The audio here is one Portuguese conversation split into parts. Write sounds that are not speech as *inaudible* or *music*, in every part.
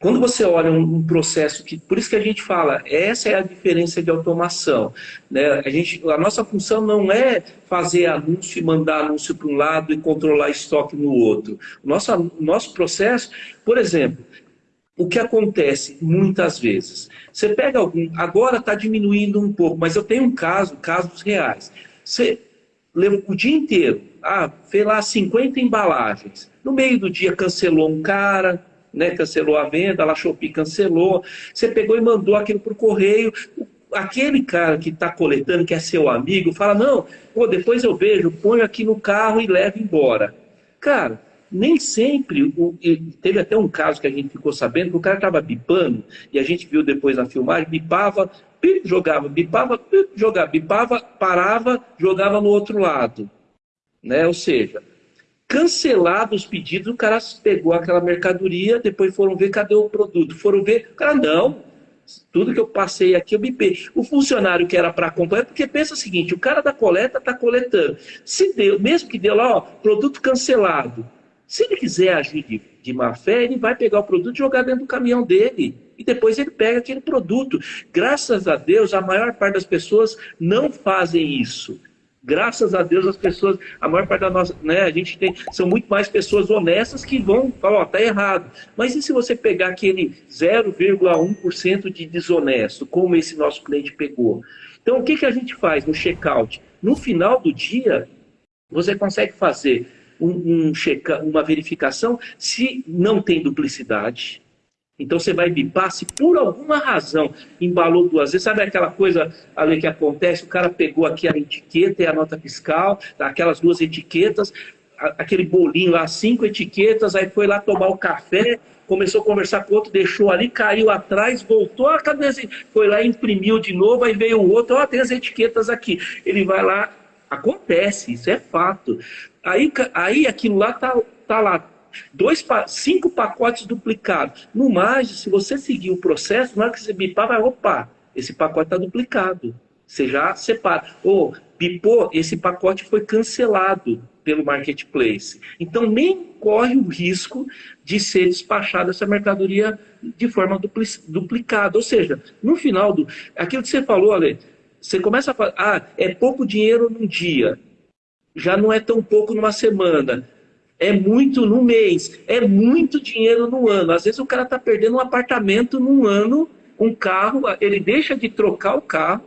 Quando você olha um, um, processo que, por isso que a gente fala, essa é a diferença de automação. Né? A, gente, a nossa função não é fazer anúncio e mandar anúncio para um lado e controlar estoque no outro. Nosso, nosso processo, por exemplo, o que acontece muitas vezes? Você pega algum, agora está diminuindo um pouco, mas eu tenho um caso, casos reais. Você leva o dia inteiro, ah, fez lá 50 embalagens. No meio do dia cancelou um cara, né, cancelou a venda, a Shopee cancelou, você pegou e mandou aquilo por correio, aquele cara que está coletando, que é seu amigo, fala, não, pô, depois eu vejo, ponho aqui no carro e levo embora. Cara, nem sempre, o, teve até um caso que a gente ficou sabendo, que o cara estava bipando, e a gente viu depois na filmagem, bipava, jogava, bipava, jogava, bipava, parava, jogava no outro lado. Né? Ou seja, cancelados os pedidos, o cara pegou aquela mercadoria, depois foram ver cadê o produto. Foram ver, o cara, não, tudo que eu passei aqui eu bipei. O funcionário que era para acompanhar, porque pensa o seguinte, o cara da coleta está coletando. Se deu, mesmo que deu lá, ó, produto cancelado. Se ele quiser agir de, de má fé, ele vai pegar o produto e jogar dentro do caminhão dele. E depois ele pega aquele produto. Graças a Deus, a maior parte das pessoas não fazem isso. Graças a Deus as pessoas, a maior parte da nossa, né, a gente tem, são muito mais pessoas honestas que vão falar, ó, tá errado. Mas e se você pegar aquele 0,1% de desonesto, como esse nosso cliente pegou? Então o que, que a gente faz no checkout? No final do dia, você consegue fazer um, um check, uma verificação se não tem duplicidade, então você vai bipar, se por alguma razão embalou duas vezes, sabe aquela coisa ali que acontece, o cara pegou aqui a etiqueta e a nota fiscal, aquelas duas etiquetas, aquele bolinho lá, cinco etiquetas, aí foi lá tomar o café, começou a conversar com outro, deixou ali, caiu atrás, voltou, a cabeça, foi lá, imprimiu de novo, aí veio o outro, ó, tem as etiquetas aqui. Ele vai lá, acontece, isso é fato. Aí, aí aquilo lá tá, tá lá, dois, cinco pacotes duplicados. No mais, se você seguir o processo, na hora que você bipar, vai, opa, esse pacote está duplicado. Você já separa. Ou, bipou, esse pacote foi cancelado pelo marketplace. Então, nem corre o risco de ser despachada essa mercadoria de forma duplicada. Ou seja, no final do... Aquilo que você falou, Ale, você começa a falar, ah, é pouco dinheiro num dia, já não é tão pouco numa semana é muito no mês, é muito dinheiro no ano. Às vezes o cara está perdendo um apartamento num ano, um carro, ele deixa de trocar o carro,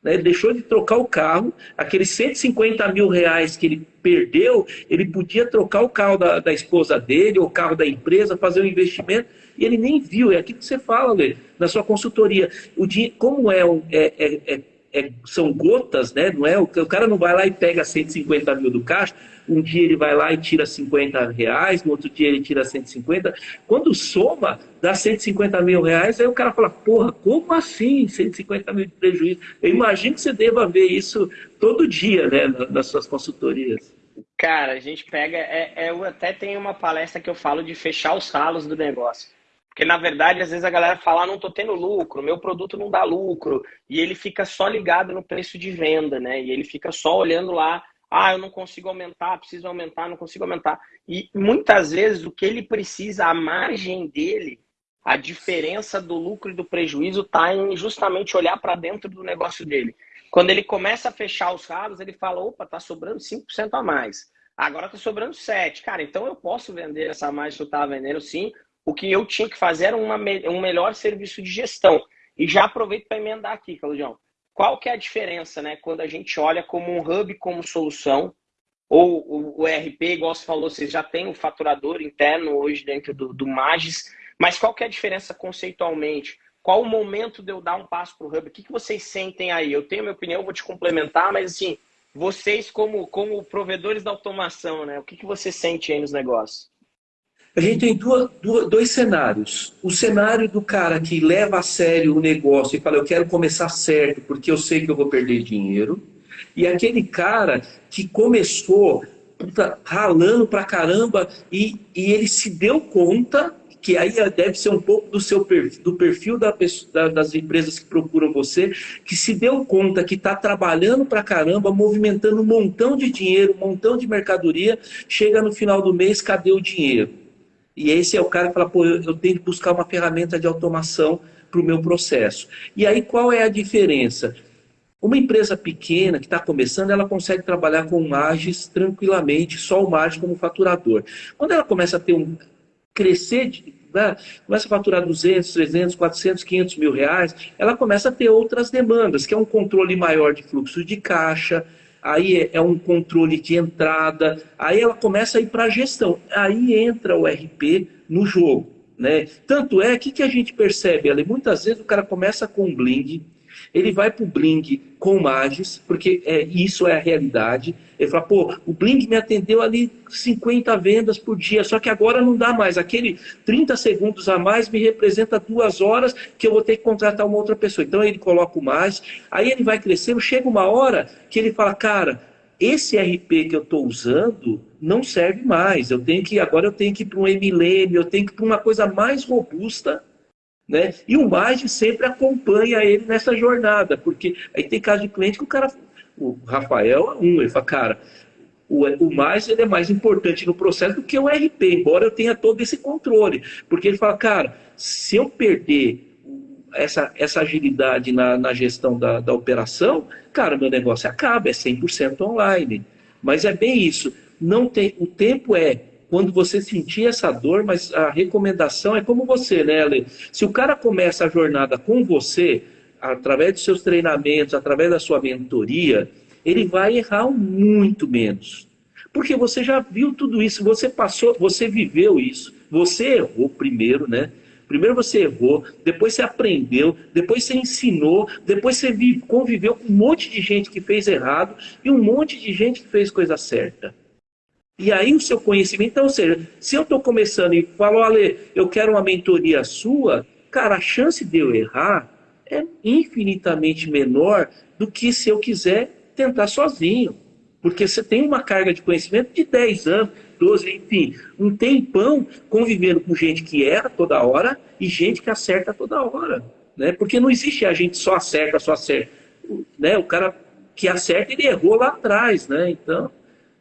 né? ele deixou de trocar o carro, aqueles 150 mil reais que ele perdeu, ele podia trocar o carro da, da esposa dele, ou o carro da empresa, fazer um investimento, e ele nem viu. É aquilo que você fala, Lê, na sua consultoria. O dinheiro, como é, é, é, é é, são gotas, né? Não é, o, o cara não vai lá e pega 150 mil do caixa, um dia ele vai lá e tira 50 reais, no outro dia ele tira 150. Quando soma, dá 150 mil reais, aí o cara fala, porra, como assim 150 mil de prejuízo? Eu imagino que você deva ver isso todo dia, né, nas suas consultorias. Cara, a gente pega, é, é, eu até tenho uma palestra que eu falo de fechar os ralos do negócio. Porque, na verdade, às vezes a galera fala, ah, não estou tendo lucro, meu produto não dá lucro. E ele fica só ligado no preço de venda, né? E ele fica só olhando lá, ah, eu não consigo aumentar, preciso aumentar, não consigo aumentar. E muitas vezes o que ele precisa, a margem dele, a diferença do lucro e do prejuízo está em justamente olhar para dentro do negócio dele. Quando ele começa a fechar os ralos, ele fala, opa, tá sobrando 5% a mais. Agora tá sobrando 7. Cara, então eu posso vender essa mais que eu estava vendendo sim, o que eu tinha que fazer era uma, um melhor serviço de gestão. E já aproveito para emendar aqui, Claudião. Qual que é a diferença, né, quando a gente olha como um hub como solução, ou o, ERP, igual você falou, você já tem o faturador interno hoje dentro do, do Magis, mas qual que é a diferença conceitualmente? Qual o momento de eu dar um passo para o hub? O que, que vocês sentem aí? Eu tenho minha opinião, vou te complementar, mas assim, vocês como, como provedores da automação, né? O que, que você sente aí nos negócios? A gente tem duas, duas, dois cenários. O cenário do cara que leva a sério o negócio e fala, eu quero começar certo porque eu sei que eu vou perder dinheiro. E aquele cara que começou puta, ralando pra caramba e, e ele se deu conta que aí deve ser um pouco do seu perfil, do perfil da pessoa, das empresas que procuram você, que se deu conta que está trabalhando pra caramba, movimentando um montão de dinheiro, um montão de mercadoria, chega no final do mês, cadê o dinheiro? E esse é o cara que fala, pô, eu, tenho que buscar uma ferramenta de automação para o meu processo. E aí qual é a diferença? Uma empresa pequena que está começando, ela consegue trabalhar com margens tranquilamente, só o margem como faturador. Quando ela começa a ter um crescer, né, começa a faturar 200, 300, 400, 500 mil reais, ela começa a ter outras demandas, que é um controle maior de fluxo de caixa, aí é, é um controle de entrada, aí ela começa a ir para a gestão. Aí entra o RP no jogo. Né? Tanto é que, que a gente percebe ali, muitas vezes o cara começa com um bling, ele vai para o Bling com Magis, porque é, isso é a realidade. Ele fala, pô, o Bling me atendeu ali 50 vendas por dia, só que agora não dá mais. Aquele 30 segundos a mais me representa duas horas que eu vou ter que contratar uma outra pessoa. Então ele coloca o mais, aí ele vai crescendo, chega uma hora que ele fala, cara, esse RP que eu estou usando não serve mais. Eu tenho que agora eu tenho que ir para um Emilênio, eu tenho que ir para uma coisa mais robusta né? E o Mage sempre acompanha ele nessa jornada, porque aí tem caso de cliente que o cara, o Rafael é um, ele fala, cara, o, o mais ele é mais importante no processo do que o RP, embora eu tenha todo esse controle. Porque ele fala, cara, se eu perder essa, essa agilidade na, na gestão da, da operação, cara, meu negócio acaba, é 100% online. Mas é bem isso. Não tem, o tempo é quando você sentir essa dor, mas a recomendação é como você, né, Ale? Se o cara começa a jornada com você, através dos seus treinamentos, através da sua mentoria, ele vai errar muito menos. Porque você já viu tudo isso, você passou, você viveu isso, você errou primeiro, né? Primeiro você errou, depois você aprendeu, depois você ensinou, depois você conviveu com um monte de gente que fez errado e um monte de gente que fez coisa certa. E aí o seu conhecimento, então, ou seja, se eu estou começando e falo, Ale, eu quero uma mentoria sua, cara, a chance de eu errar é infinitamente menor do que se eu quiser tentar sozinho. Porque você tem uma carga de conhecimento de 10 anos, 12, enfim, um tempão convivendo com gente que erra toda hora e gente que acerta toda hora. Né? Porque não existe a gente só acerta, só acerta. Né? O cara que acerta, ele errou lá atrás, né? Então,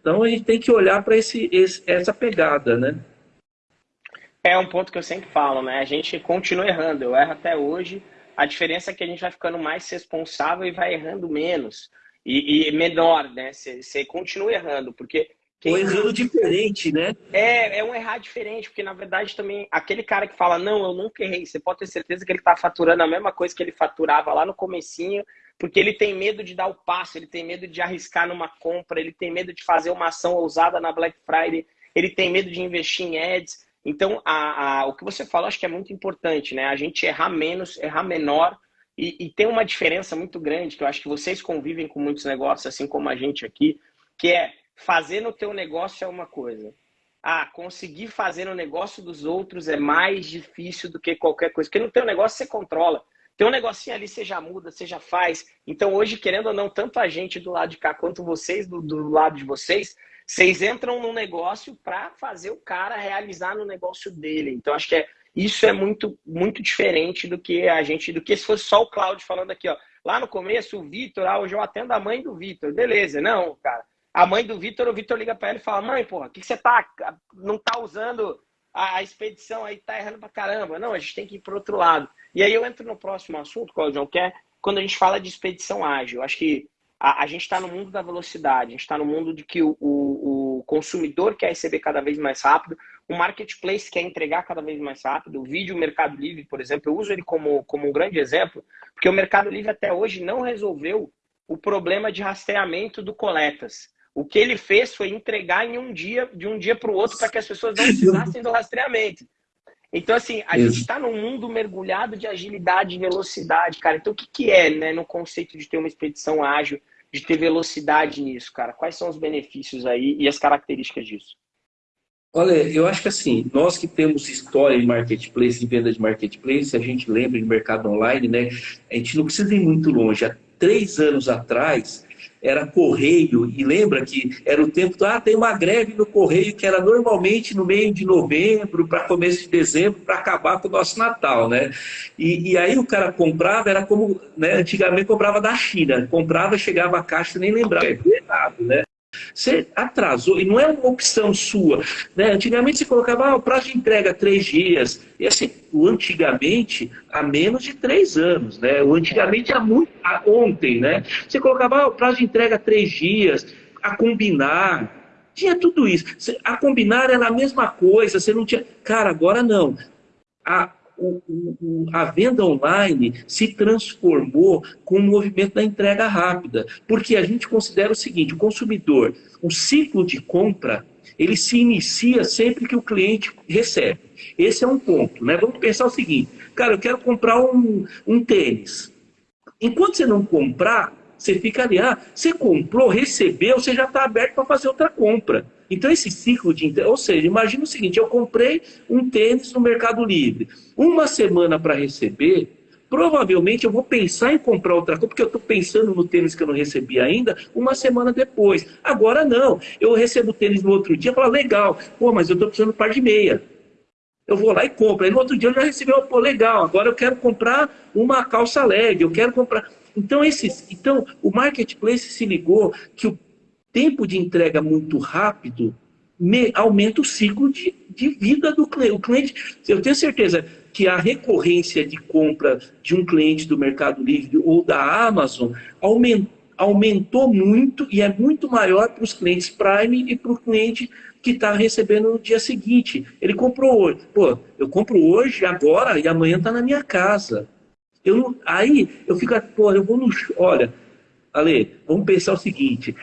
então a gente tem que olhar para esse, esse, essa pegada, né? É um ponto que eu sempre falo, né? A gente continua errando, eu erro até hoje. A diferença é que a gente vai ficando mais responsável e vai errando menos. E, e menor, né? Você continua errando, porque. Quem... Ou errando diferente, né? É, é um errar diferente, porque na verdade também aquele cara que fala, não, eu nunca errei, você pode ter certeza que ele está faturando a mesma coisa que ele faturava lá no comecinho porque ele tem medo de dar o passo, ele tem medo de arriscar numa compra, ele tem medo de fazer uma ação ousada na Black Friday, ele tem medo de investir em ads. Então, a, a, o que você falou acho que é muito importante, né? A gente errar menos, errar menor e, e tem uma diferença muito grande que eu acho que vocês convivem com muitos negócios, assim como a gente aqui, que é fazer no teu negócio é uma coisa. Ah, conseguir fazer no negócio dos outros é mais difícil do que qualquer coisa. Porque no teu negócio você controla. Tem um negocinho ali, você já muda, você já faz. Então, hoje, querendo ou não, tanto a gente do lado de cá quanto vocês do, do lado de vocês, vocês entram no negócio para fazer o cara realizar no negócio dele. Então, acho que é, isso é muito, muito diferente do que a gente, do que se fosse só o Cláudio falando aqui, ó. Lá no começo, o Vitor, ah, hoje eu atendo a mãe do Vitor. Beleza, não, cara. A mãe do Vitor, o Vitor liga para ela e fala: Mãe, porra, o que, que você tá. Não tá usando a, a expedição aí, tá errando pra caramba. Não, a gente tem que ir pro outro lado. E aí eu entro no próximo assunto, Claudio, que é quando a gente fala de expedição ágil. Acho que a, a gente está no mundo da velocidade, a gente está no mundo de que o, o, o, consumidor quer receber cada vez mais rápido, o marketplace quer entregar cada vez mais rápido. O vídeo Mercado Livre, por exemplo, eu uso ele como, como um grande exemplo, porque o Mercado Livre até hoje não resolveu o problema de rastreamento do coletas. O que ele fez foi entregar em um dia, de um dia para o outro, para que as pessoas não *laughs* precisassem do rastreamento. Então, assim, a Isso. gente está num mundo mergulhado de agilidade e velocidade, cara. Então, o que, que é, né, no conceito de ter uma expedição ágil, de ter velocidade nisso, cara? Quais são os benefícios aí e as características disso? Olha, eu acho que assim, nós que temos história em marketplace, em venda de marketplace, a gente lembra de mercado online, né? A gente não precisa ir muito longe. Há três anos atrás, era correio, e lembra que era o tempo, ah, tem uma greve no correio que era normalmente no meio de novembro, para começo de dezembro, para acabar com o nosso Natal, né? E, e, aí o cara comprava, era como, né, antigamente comprava da China, comprava, chegava a caixa nem lembrava, é nada, né? Você atrasou, e não é uma opção sua. Né? Antigamente você colocava ah, o prazo de entrega três dias. E assim, o antigamente, há menos de três anos. Né? O antigamente, há muito, há ontem, né? Você colocava ah, o prazo de entrega três dias, a combinar. Tinha tudo isso. A combinar era a mesma coisa, você não tinha. Cara, agora não. A, o, o, a venda online se transformou com o movimento da entrega rápida. Porque a gente considera o seguinte: o consumidor, o ciclo de compra, ele se inicia sempre que o cliente recebe. Esse é um ponto. Né? Vamos pensar o seguinte: cara, eu quero comprar um, um tênis. Enquanto você não comprar, você fica ali, ah, você comprou, recebeu, você já está aberto para fazer outra compra. Então, esse ciclo de. Ou seja, imagina o seguinte: eu comprei um tênis no Mercado Livre. Uma semana para receber, provavelmente eu vou pensar em comprar outra coisa, porque eu estou pensando no tênis que eu não recebi ainda, uma semana depois. Agora não. Eu recebo o tênis no outro dia e falo, legal, pô, mas eu estou precisando de um par de meia. Eu vou lá e compro. Aí no outro dia eu já recebi, pô, legal, agora eu quero comprar uma calça leg, eu quero comprar. Então, esses, então, o marketplace se ligou que o tempo de entrega muito rápido me, aumenta o ciclo de, de vida do cliente. O cliente, eu tenho certeza que a recorrência de compra de um cliente do Mercado Livre ou da Amazon aumentou, aumentou muito e é muito maior para os clientes Prime e para o cliente que está recebendo no dia seguinte. Ele comprou hoje. Pô, eu compro hoje, agora e amanhã está na minha casa. Eu aí eu fico, pô, eu vou no. Olha, Ale, vamos pensar o seguinte: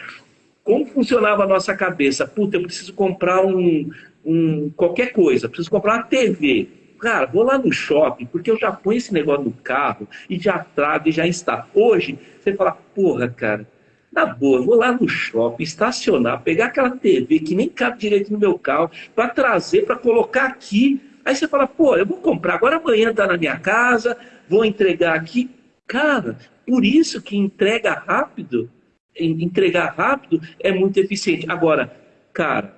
como funcionava a nossa cabeça? Puta, eu preciso comprar um, um qualquer coisa, preciso comprar uma TV. Cara, vou lá no shopping, porque eu já ponho esse negócio no carro e já trago e já está. Hoje, você fala, porra, cara, na boa, vou lá no shopping, estacionar, pegar aquela TV que nem cabe direito no meu carro, para trazer, para colocar aqui. Aí você fala, pô, eu vou comprar, agora amanhã tá na minha casa, vou entregar aqui. Cara, por isso que entrega rápido entregar rápido é muito eficiente. Agora, cara,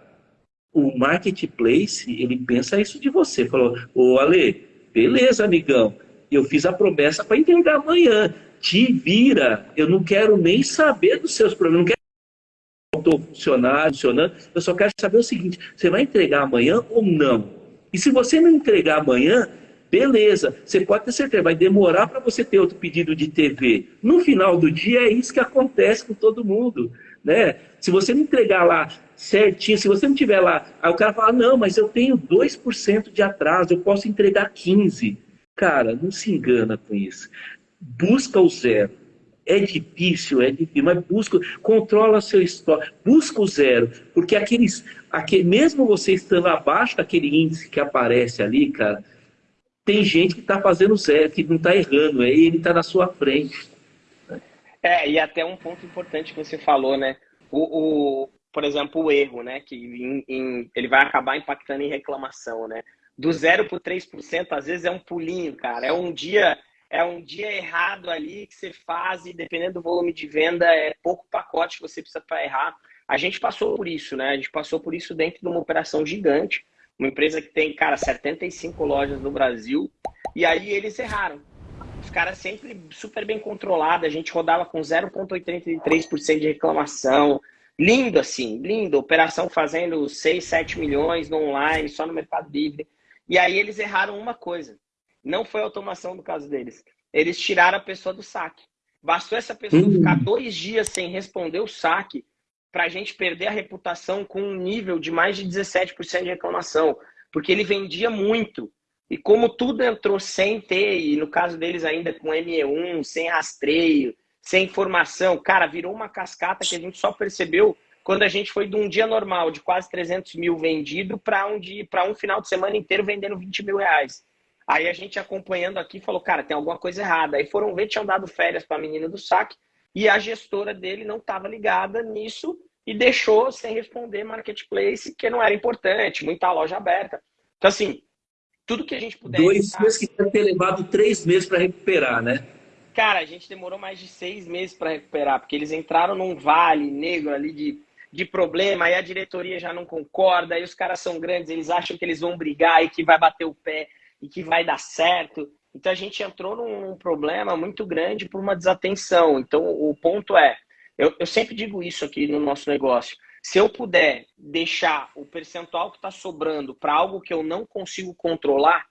o marketplace, ele pensa isso de você. Falou, ô Ale, beleza, amigão, eu fiz a promessa para entregar amanhã. Te vira, eu não quero nem saber dos seus problemas, não quero estou funcionando, funcionando, eu só quero saber o seguinte: você vai entregar amanhã ou não? E se você não entregar amanhã, Beleza, você pode ter certeza, vai demorar para você ter outro pedido de TV. No final do dia é isso que acontece com todo mundo. Né? Se você não entregar lá certinho, se você não tiver lá, aí o cara fala, não, mas eu tenho 2% de atraso, eu posso entregar 15%. Cara, não se engana com isso. Busca o zero. É difícil, é difícil, mas busca, controla seu estoque, busca o zero, porque aqueles, aquele, mesmo você estando abaixo daquele índice que aparece ali, cara, tem gente que está fazendo certo, que não está errando, aí ele está na sua frente. É, e até um ponto importante que você falou, né? O, o por exemplo, o erro, né? Que em, em, ele vai acabar impactando em reclamação, né? Do 0 para 3%, às vezes é um pulinho, cara. É um dia é um dia errado ali que você faz e dependendo do volume de venda, é pouco pacote que você precisa para errar. A gente passou por isso, né? A gente passou por isso dentro de uma operação gigante uma empresa que tem, cara, 75 lojas no Brasil. E aí eles erraram. Os caras sempre super bem controlados. A gente rodava com 0,83% de reclamação. Lindo assim, lindo. Operação fazendo 6, 7 milhões no online, só no Mercado Livre. E aí eles erraram uma coisa. Não foi automação do caso deles. Eles tiraram a pessoa do saque. Bastou essa pessoa uhum. ficar dois dias sem responder o saque para a gente perder a reputação com um nível de mais de 17% de reclamação, porque ele vendia muito. E como tudo entrou sem ter, e no caso deles ainda com ME1, sem rastreio, sem informação, cara, virou uma cascata que a gente só percebeu quando a gente foi de um dia normal, de quase 300 mil vendido, para um, dia, um final de semana inteiro vendendo 20 mil reais. Aí a gente acompanhando aqui falou, cara, tem alguma coisa errada. Aí foram ver, tinham dado férias para a menina do saque, e a gestora dele não estava ligada nisso e deixou sem responder marketplace, que não era importante, muita loja aberta. Então, assim, tudo que a gente puder. Dois evitar... meses que deve ter levado três meses para recuperar, né? Cara, a gente demorou mais de seis meses para recuperar, porque eles entraram num vale negro ali de, de problema, aí a diretoria já não concorda, aí os caras são grandes, eles acham que eles vão brigar e que vai bater o pé e que vai dar certo. Então a gente entrou num problema muito grande por uma desatenção. Então o ponto é, eu, eu sempre digo isso aqui no nosso negócio. Se eu puder deixar o percentual que está sobrando para algo que eu não consigo controlar,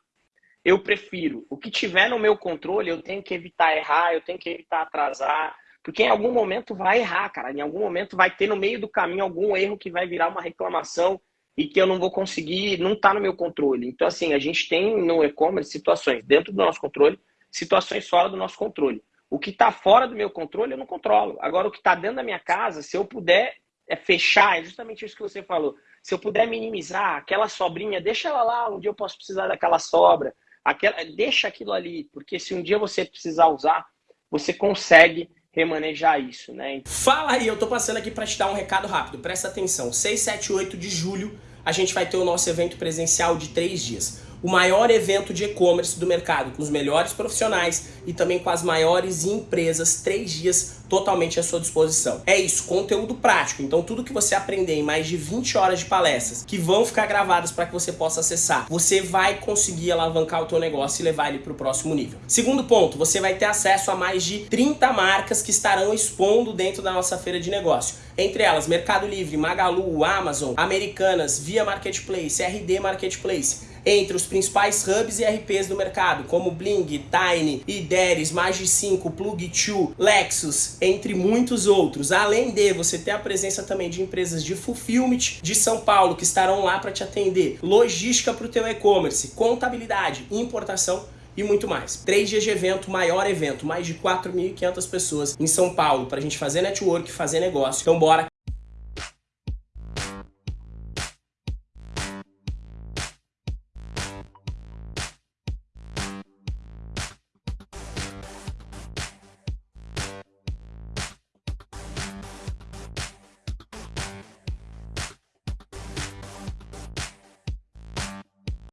eu prefiro. O que tiver no meu controle, eu tenho que evitar errar, eu tenho que evitar atrasar, porque em algum momento vai errar, cara. Em algum momento vai ter no meio do caminho algum erro que vai virar uma reclamação e que eu não vou conseguir, não está no meu controle. Então, assim, a gente tem no e-commerce situações dentro do nosso controle, situações fora do nosso controle. O que está fora do meu controle, eu não controlo. Agora, o que está dentro da minha casa, se eu puder é fechar, é justamente isso que você falou. Se eu puder minimizar aquela sobrinha, deixa ela lá, um dia eu posso precisar daquela sobra. Aquela, deixa aquilo ali, porque se um dia você precisar usar, você consegue remanejar isso, né? Fala aí, eu tô passando aqui para te dar um recado rápido, presta atenção. 6, 7 8 de julho a gente vai ter o nosso evento presencial de três dias o maior evento de e-commerce do mercado, com os melhores profissionais e também com as maiores empresas, três dias totalmente à sua disposição. É isso, conteúdo prático. Então tudo que você aprender em mais de 20 horas de palestras, que vão ficar gravadas para que você possa acessar, você vai conseguir alavancar o teu negócio e levar ele para o próximo nível. Segundo ponto, você vai ter acesso a mais de 30 marcas que estarão expondo dentro da nossa feira de negócio. Entre elas, Mercado Livre, Magalu, Amazon, Americanas, Via Marketplace, RD Marketplace entre os principais hubs e RPs do mercado, como Bling, Tiny, Ideres, Magi5, Plug2, Lexus, entre muitos outros. Além de você ter a presença também de empresas de fulfillment de São Paulo que estarão lá para te atender, logística para o teu e-commerce, contabilidade, importação e muito mais. Três dias de evento, maior evento, mais de 4.500 pessoas em São Paulo para a gente fazer network, fazer negócio. Então bora